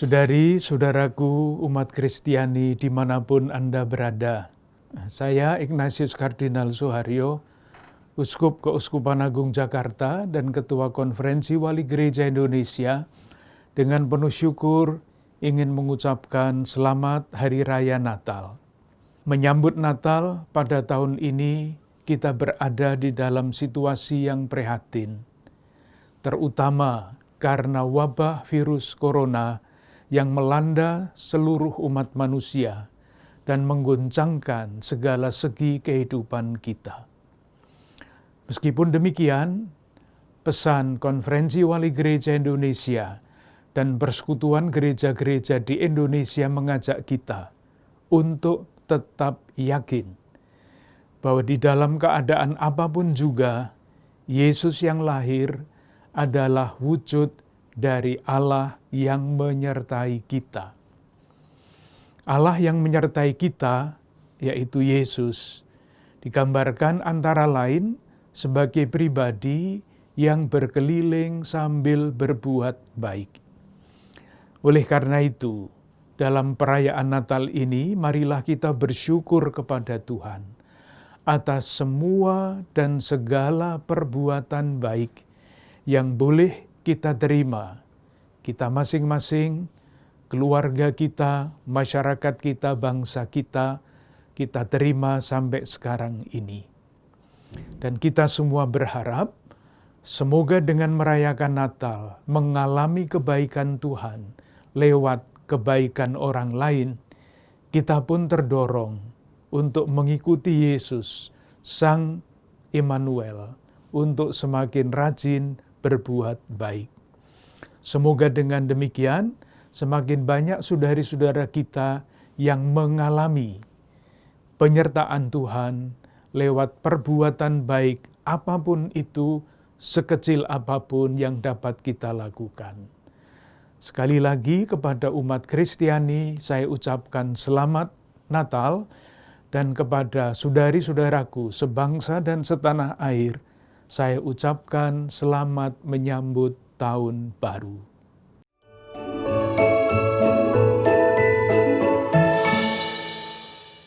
Saudari, saudaraku, umat Kristiani di mana pun Anda berada. Saya Ignatius Kardinal Suharyo, Uskup Keuskupan Agung Jakarta dan Ketua Konferensi Wali Gereja Indonesia, dengan penuh syukur ingin mengucapkan selamat Hari Raya Natal. Menyambut Natal pada tahun ini, kita berada di dalam situasi yang prihatin, terutama karena wabah virus corona yang melanda seluruh umat manusia dan mengguncangkan segala segi kehidupan kita. Meskipun demikian, pesan Konferensi Wali Gereja Indonesia dan persekutuan gereja-gereja di Indonesia mengajak kita untuk tetap yakin bahwa di dalam keadaan apa pun juga, Yesus yang lahir adalah wujud dari Allah yang menyertai kita. Allah yang menyertai kita, yaitu Yesus, digambarkan antara lain sebagai pribadi yang berkeliling sambil berbuat baik. Oleh karena itu, dalam perayaan Natal ini, marilah kita bersyukur kepada Tuhan atas semua dan segala perbuatan baik yang boleh kita terima, kita masing-masing, keluarga kita, masyarakat kita, bangsa kita, kita terima sampai sekarang ini. Dan kita semua berharap, semoga dengan merayakan Natal, mengalami kebaikan Tuhan lewat kebaikan orang lain, kita pun terdorong untuk mengikuti Yesus, Sang Immanuel, untuk semakin rajin berbuat baik. Semoga dengan demikian semakin banyak saudari-saudara kita yang mengalami penyertaan Tuhan lewat perbuatan baik apa pun itu, sekecil apa pun yang dapat kita lakukan. Sekali lagi kepada umat Kristiani saya ucapkan selamat Natal dan kepada saudari-saudaraku sebangsa dan setanah air, saya ucapkan selamat menyambut tahun baru.